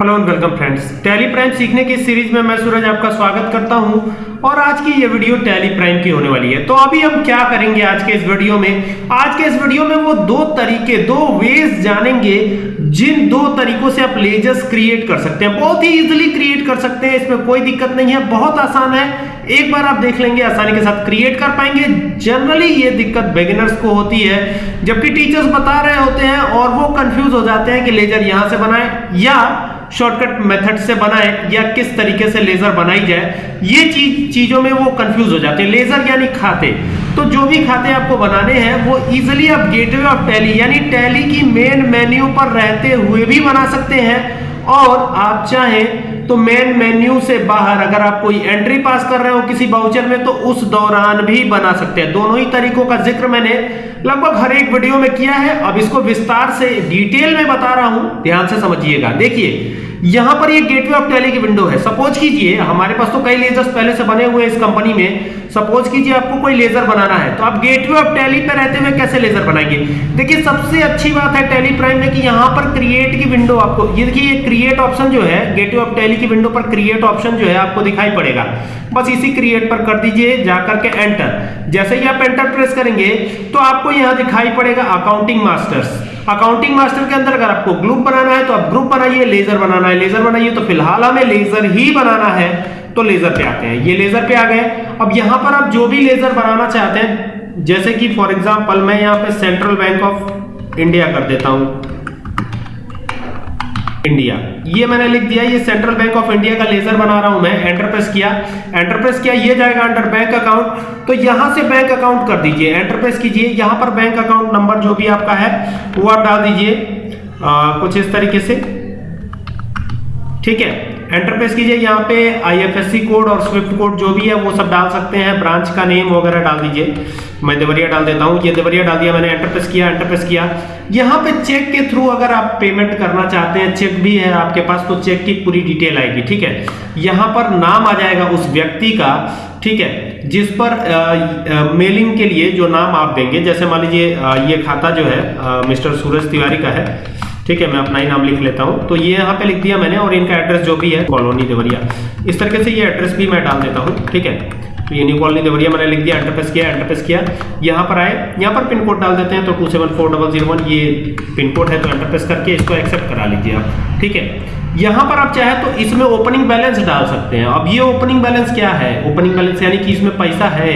Hello and welcome friends Tally Prime सीखने की series में मैं सूरज आपका स्वागत करता हूँ। और आज की ये वीडियो टैली प्राइम की होने वाली है। तो अभी हम क्या करेंगे आज के इस वीडियो में? आज के इस वीडियो में वो दो तरीके, दो वेज जानेंगे, जिन दो तरीकों से आप लेजर्स क्रिएट कर सकते हैं। बहुत ही इजीली क्रिएट कर सकते हैं। इसमें कोई दिक्कत नहीं है। बहुत आसान है। एक बार आप देख लेंगे, आसानी के साथ क्रिएट कर पाएँगे। जनरली ये दिक्कत बिगिनर्स को होती है, जबकि टीचर्स बता रहे होते हैं और वो कंफ्यूज हो जाते हैं कि लेजर यहाँ से बनाए या शॉर्टकट मेथड से बनाए या किस तरीके से लेजर बनाई जाए, ये चीज़ चीज़ों में वो कंफ्यूज हो जाते हैं। लेजर यानी खाते। तो जो भी खाते आपको बनाने हैं, वो इजिली आप गेटवे ऑफ़ टैली यानी टैली की मेन मेन्यू पर रहते हुए भी बना सकते हैं। और आप चाहें तो मेन मेन्यू से बाहर अगर आप कोई एंट्री पास कर रहे हो किसी बाउचर में तो उस दौरान भी बना सकते हैं। दोनों ही तरीकों का ज़िक्र मैंने लगभग हर एक वीडियो में किया है। अब इसको विस्तार से डिटेल में बता रहा हूँ। ध्यान से समझिएगा। देखिए यहाँ पर ये गेटवे ऑफ़ टैली की विंडो है। सपोज़ कीजिए, हमारे पास तो कई लेजर्स पहले से बने हुए हैं इस कंपनी में। सपोज़ कीजिए आपको कोई लेजर बनाना है तो आप गेटवे ऑफ़ टैली पे रहते हुए कैसे लेजर बनाएँगे? देखिए, सबसे अच्छी बात है टैली प्राइम में कि यहाँ पर क्रिएट की विंडो आपको ये देखिए, ये क्रिएट ऑप्शन जो है गेटवे ऑफ़ टैली की विंडो पर क्रिएट ऑप्शन जो है आपको दिखाई पड़ेगा। बस इसी क्रिएट पर कर दीजिए जाकर के एंटर जैसे ही आप एंटर प्रेस करेंगे तो आपको यहाँ दिखाई पड़ेगा अकाउंटिंग मास्टर्स अकाउंटिंग मास्टर के अंदर अगर आपको ग्रुप बनाना है तो आप ग्रुप बनाइए लेजर बनाना है लेजर बनाइए तो फ़िलहाल हमें लेजर ही बनाना है तो लेजर पे आते हैं। ये लेजर पे आ गए। अब यहाँ पर आप जो भी लेजर बनाना चाहते हैं, जैसे कि फॉर एग्ज़ाम्पल मैं यहाँ पे सेंट्रल बैंक ऑफ़ इंडिया कर देता हूँ। इंडिया। ये मैंने लिख दिया, ये सेंट्रल बैंक ऑफ़ इंडिया का लेजर बना रहा हूँ मैं एंटर प्रेस किया। एंटर प्रेस किया, ये जाएगा अंडर बैंक अकाउंट तो यहाँ से बैंक अकाउंट कर दीजिए एंटर प्रेस कीजिए। यहाँ पर बैंक अकाउंट नंबर जो भी आपका है, वो आप डाल दीजिए कुछ इस तरीके से। ठीक है? एंटर प्रेस कीजिए यहाँ पे आईएफएससी कोड और स्विफ्ट कोड जो भी है वो सब डाल सकते हैं। ब्रांच का नेम वगैरह डाल दीजिए। मैं देवरिया डाल देता हूँ। ये देवरिया डाल दिया मैंने। एंटर प्रेस किया एंटर प्रेस किया। यहाँ पे चेक के थ्रू अगर आप पेमेंट करना चाहते हैं चेक भी है आपके पास तो चेक की पूरी डिटेल आएगी ठीक है? यहाँ पर नाम आ जाएगा उस व्यक्ति का ठीक है? जिस पर आ, आ, मेलिंग के लिए जो नाम आप देंगे जैसे मान लीजिए ये खाता जो है आ, मिस्टर सूरज तिवारी का है ठीक है, मैं अपना ही नाम लिख लेता हूँ। तो ये यहाँ पे लिख दिया मैंने और इनका एड्रेस जो भी है कॉलोनी देवरिया इस तरीके से ये एड्रेस भी मैं डाल देता हूँ, ठीक है? तो ये न्यू कॉलोनी देवरिया मैंने लिख दिया एंटरप्रेस किया एंटरप्रेस किया। यहाँ पर आए, यहाँ पर पिन कोड डाल देते हैं तो two seven four double zero one ये पिन कोड है तो एंटरप्रेस करके इसको एक्सेप्ट करा लीजिए आप, ठीक है? यहाँ पर आप चाहे तो इसमें ओपनिंग बैलेंस डाल सकते हैं। अब ये ओपनिंग बैलेंस क्या है? ओपनिंग बैलेंस यानी कि इसमें पैसा है।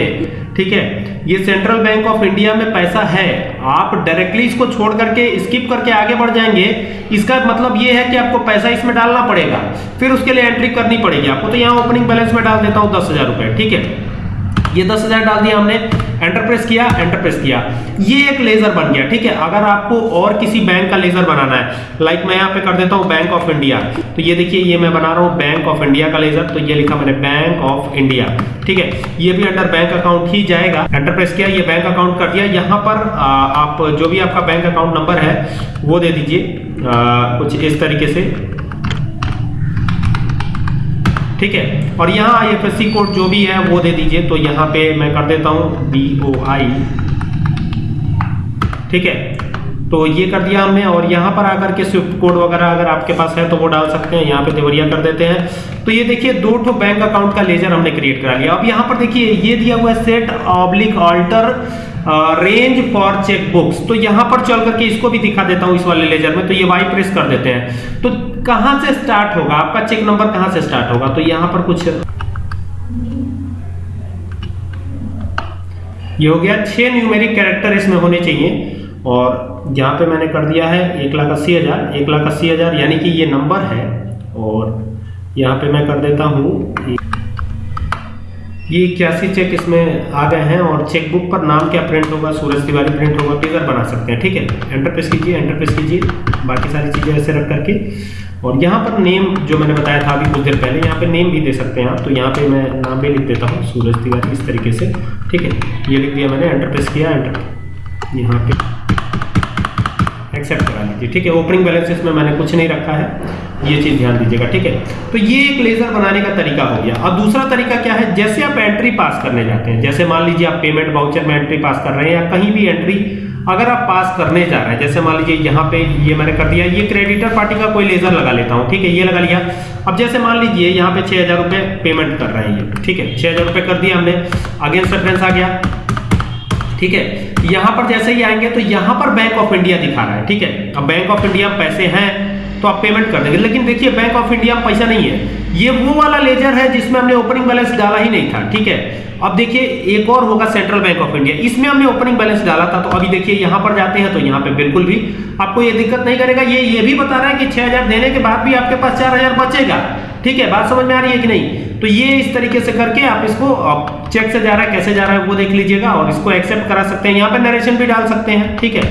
ठीक है? ये सेंट्रल बैंक ऑफ़ इंडिया में पैसा है। आप डायरेक्टली इसको छोड़ करके स्किप करके आगे बढ़ जाएँगे। इसका मतलब ये है कि आपको पैसा इसमें डालना पड़ेगा। फिर उसके लिए एंट्री करनी पड़ेगी। आपको तो यहाँ ओपनिंग बैलेंस में डाल देता हूँ दस हज़ार रुपए, ठीक है? ये दस हज़ार डाल दिया हमने एंटर प्रेस किया एंटर प्रेस किया। ये एक लेजर बन गया ठीक है? अगर आपको और किसी बैंक का लेजर बनाना है लाइक मैं यहाँ पे कर देता हूँ बैंक ऑफ़ इंडिया तो ये देखिए ये मैं बना रहा हूँ बैंक ऑफ़ इंडिया का लेजर तो ये लिखा मैंने बैंक ऑफ़ इंडिया ठीक है? ये भी अंडर बैंक अकाउंट ही जाएगा। एंटरप्रेस किया ये बैंक अकाउंट कर दिया। यहाँ पर आ, आप जो भी आपका बैंक अकाउंट नंबर है वो दे दीजिए कुछ इस तरीके से। ठीक है? और यहाँ IFSC कोड जो भी है, वो दे दीजिए। तो यहाँ पे मैं कर देता हूँ बी ओ आई ठीक है? तो ये कर दिया हमने, और यहाँ पर आकर के स्विफ्ट कोड वगैरह अगर आपके पास है तो वो डाल सकते हैं। यहाँ पे देवरिया कर देते हैं। तो ये देखिए, दो ठो बैंक अकाउंट का लेजर हमने क्रिएट करा लिया। अब यहाँ पर देखिए, ये दिया हुआ है set oblique alter range for cheque books तो यहाँ पर चल करके इसको भी दिखा देता हूँ इस वाले लेजर में तो ये वाई प्रेस कर देते हैं। तो कहाँ से स्टार्ट होगा? आपका चेक नंबर कहाँ से स्टार्ट होगा? तो यहाँ पर कुछ ये हो गया छह न्यूमेरिक कैरेक्टर इसमें होने चाहिए। और यहाँ पे मैंने कर दिया है एक लाख अस्सी हज़ार। एक लाख अस्सी हज़ार यानी कि ये नंबर है। और यहाँ पे मैं कर देता हूँ ये इक्यासी चेक इसमें आ गए हैं और चेक बुक पर नाम क्या प्रिंट होगा, सूरज तिवारी प्रिंट होगा टीजर बना सकते हैं, ठीक है? एंटर प्रेस कीजिए एंटर प्रेस कीजिए, बाकी सारी चीज़ें ऐसे रख करके। और यहाँ पर नेम जो मैंने बताया था अभी कुछ देर पहले, यहाँ पे नेम भी दे सकते हैं आप तो यहाँ पे मैं नाम भी लिख देता हूँ, सूरज तिवारी इस तरीके से, ठीक है? ये लिख दिया मैंने एंटर प्रेस किया एंटर यहाँ पे एक्सेप्ट करा लीजिए ठीक है ओपनिंग बैलेंस इसमें मैंने कुछ नहीं रखा है। ये चीज़ ध्यान दीजिएगा, ठीक है? तो ये एक लेजर बनाने का तरीका हो गया। अब दूसरा तरीका क्या है? जैसे आप एंट्री पास करने जाते हैं, जैसे मान लीजिए आप पेमेंट वाउचर में एंट्री पास कर रहे हैं या कहीं भी एंट्री अगर आप पास करने जा रहे हैं, जैसे मान लीजिए यहाँ पे ये मैंने कर दिया, ये क्रेडिटर पार्टी का कोई लेजर लगा लेता हूँ, ठीक है? ये लगा लिया। अब जैसे मान लीजिए यहाँ पे छह हज़ार रुपये पेमेंट कर रहे हैं ये, ठीक है? छह हज़ार रुपये कर दिया हमने। अगेंस्ट रेफरेंस आ गया। ठीक है? यहाँ पर जैसे ही आएँगे तो यहाँ पर बैंक ऑफ़ इंडिया दिखा रहा है, ठीक है? अब बैंक ऑफ़ इंडिया पैसे हैं तो आप पेमेंट कर देंगे। लेकिन देखिए बैंक ऑफ़ इंडिया पैसा नहीं है। ये वो वाला लेजर है जिसमें हमने ओपनिंग बैलेंस डाला ही नहीं था, ठीक है? अब देखिए, एक और होगा सेंट्रल बैंक ऑफ़ इंडिया इसमें हमने ओपनिंग बैलेंस डाला था तो अभी देखिए, यहाँ पर जाते हैं तो यहाँ पे बिल्कुल भी आपको ये दिक्कत नहीं करेगा। ये ये भी बता रहा है कि 6000 देने के बाद भी आपके पास 4000 बचेगा। ठीक है? बात समझ में आ रही है कि नहीं? तो ये इस तरीके से करके आप इसको चेक से जा रहा है, कैसे जा रहा है, वो देख लीजिएगा और इसको एक्सेप्ट करा सकते हैं। यहाँ पे नरेशन भी डाल सकते हैं, ठीक है?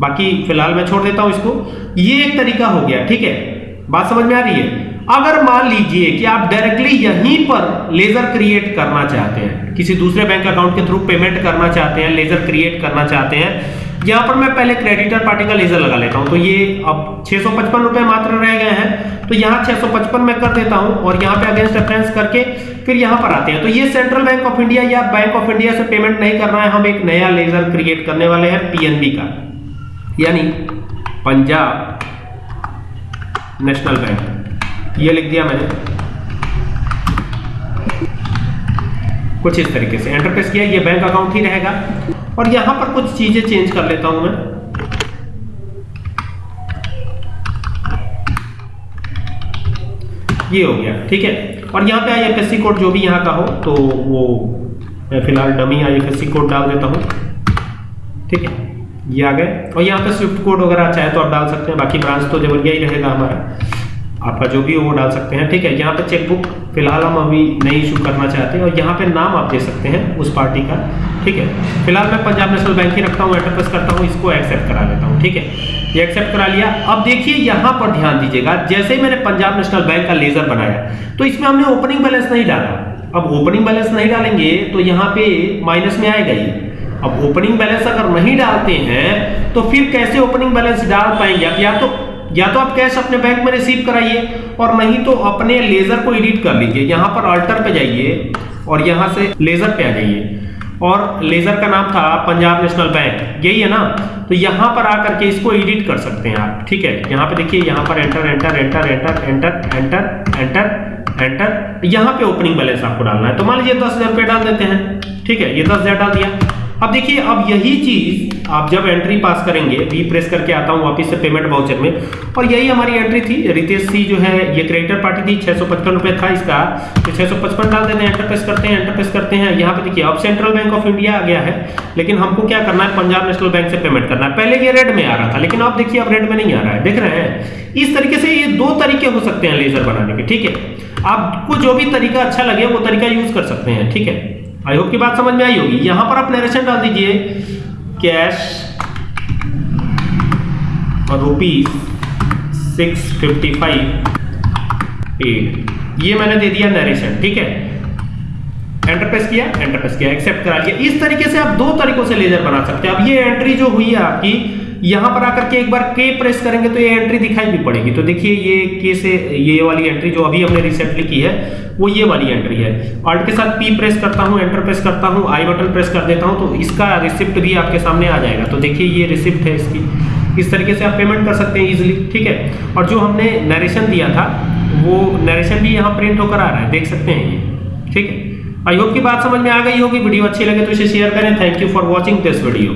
बाकी फ़िलहाल मैं छोड़ देता हूँ इसको। ये एक तरीका हो गया, ठीक है? बात समझ में आ रही है? अगर मान लीजिए कि आप डायरेक्टली यहीं पर लेजर क्रिएट करना चाहते हैं, किसी दूसरे बैंक अकाउंट के थ्रू पेमेंट करना चाहते हैं लेजर क्रिएट करना चाहते हैं यहाँ पर मैं पहले क्रेडिटर पार्टी का लेजर लगा लेता हूँ। तो ये अब छह रुपए मात्र रह गए हैं। तो यहाँ 655 में कर देता हूँ और यहाँ पे अगेंस्ट रेफरेंस करके फिर यहाँ पर आते हैं। तो ये सेंट्रल बैंक ऑफ़ इंडिया या बैंक ऑफ़ इंडिया से पेमेंट नहीं करना है। हम एक नया लेजर क्रिएट करने वाले हैं पीएनबी का। यानी पंजाब नेशनल बैंक ये लिख दिया मैंने। कुछ इस तरीके से। एंटर प्रेस किया, ये बैंक अकाउंट ही रहेगा। और यहाँ पर कुछ चीज़ें चेंज कर लेता हूँ मैं। ये हो गया, ठीक है? और यहाँ पे आईएफएससी कोड जो भी यहाँ का हो तो वो मैं फ़िलहाल डमी आईएफएससी कोड डाल देता हूँ। ठीक है? ये आ गए। और यहाँ पे स्विफ्ट कोड वगैरह चाहे तो आप डाल सकते हैं, बाकी ब्रांच तो जबरिया ही रहेगा हमारा। आपका जो भी हो वो डाल सकते हैं, ठीक है? यहाँ पे चेकबुक फ़िलहाल हम अभी नहीं इशू करना चाहते हैं और यहाँ पे नाम आप दे सकते हैं उस पार्टी का, ठीक है? फ़िलहाल मैं पंजाब नेशनल बैंक ही रखता हूँ एंटरप्रेस करता हूँ, इसको एक्सेप्ट करा लेता हूँ, ठीक है? ये एक्सेप्ट करा लिया। अब देखिए, यहाँ पर ध्यान दीजिएगा, जैसे ही मैंने पंजाब नेशनल बैंक का लेजर बनाया तो इसमें हमने ओपनिंग बैलेंस नहीं डाला। अब ओपनिंग बैलेंस नहीं डालेंगे तो यहाँ पे माइनस में आएगा ही। अब ओपनिंग बैलेंस अगर नहीं डालते हैं तो फिर कैसे ओपनिंग बैलेंस डाल पाएँगे अब या तो या तो आप कैश अपने बैंक में रिसीव कराइए और नहीं तो अपने लेजर को एडिट कर लीजिए। यहाँ पर अल्टर पे जाइए और यहाँ से लेजर पे आ जाइए। और लेजर का नाम था पंजाब नेशनल बैंक। यही है ना? तो यहाँ पर आकर के इसको एडिट कर सकते हैं आप। ठीक है? यहाँ पे देखिए, यहाँ पर enter enter enter enter enter enter enter enter यहाँ पे ओपनिंग बैलेंस आपको डालना है। तो मान लीजिए दस हज़ार रुपये डाल देते हैं। ठीक है? ये दस हज़ार डाल दिया। अब देखिए, अब यही चीज़ आप जब एंट्री पास करेंगे रीप्रेस करके आता हूँ वापिस से पेमेंट वाउचर में, और यही हमारी एंट्री थी, रितेश सी जो है, ये क्रेडिटर पार्टी थी, छह सौ पचपन रुपए था इसका। तो छह सौ पचपन डाल देते हैं एंटर प्रेस करते हैं एंटर प्रेस करते हैं। यहाँ पे देखिए, अब सेंट्रल बैंक ऑफ़ इंडिया आ गया है, लेकिन हमको क्या करना है, पंजाब नेशनल बैंक से पेमेंट करना है। पहले ये रेड में आ रहा था, लेकिन अब देखिए, अब रेड में नहीं आ रहा है। देख रहे हैं, इस तरीके से ये दो तरीके हो सकते हैं लेजर बनाने के, ठीक है? आपको जो भी तरीका अच्छा लगे, वो तरीका यूज़ कर सकते हैं, ठीक है? आई होप की बात समझ में आई होगी। यहाँ पर आप नरेशन डाल दीजिए। कैश और rupees six fifty five paid ये मैंने दे दिया नरेशन ठीक है? एंटर प्रेस किया एंटर प्रेस किया एक्सेप्ट करा लिया। इस तरीके से आप दो तरीकों से लेजर बना सकते हैं। अब ये एंट्री जो हुई है आपकी यहाँ पर आकर के एक बार के प्रेस करेंगे तो ये एंट्री दिखाई भी पड़ेगी। तो देखिए ये के से ये वाली एंट्री जो अभी हमने रिसेंटली की है, वो ये वाली एंट्री है। ऑल्ट के साथ पी प्रेस करता हूँ एंटर प्रेस करता हूँ आई बटन प्रेस कर देता हूँ तो इसका रिसिप्ट भी आपके सामने आ जाएगा। तो देखिए ये रिसिप्ट है इसकी। इस तरीके से आप पेमेंट कर सकते हैं इजिली ठीक है? और जो हमने नरेशन दिया था, वो नरेशन भी यहाँ प्रिंट होकर आ रहा है, देख सकते हैं ये, ठीक है? आई होप की बात समझ में आ गई होगी। वीडियो अच्छी लगे तो इसे शेयर करें। Thank you for watching this video